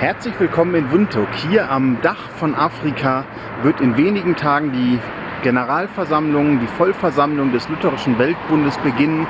Herzlich willkommen in Windhoek. Hier am Dach von Afrika wird in wenigen Tagen die Generalversammlung, die Vollversammlung des Lutherischen Weltbundes beginnen.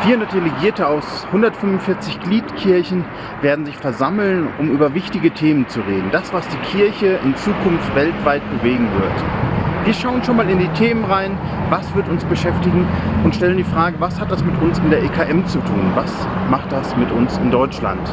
400 Delegierte aus 145 Gliedkirchen werden sich versammeln, um über wichtige Themen zu reden. Das, was die Kirche in Zukunft weltweit bewegen wird. Wir schauen schon mal in die Themen rein, was wird uns beschäftigen und stellen die Frage, was hat das mit uns in der EKM zu tun? Was macht das mit uns in Deutschland?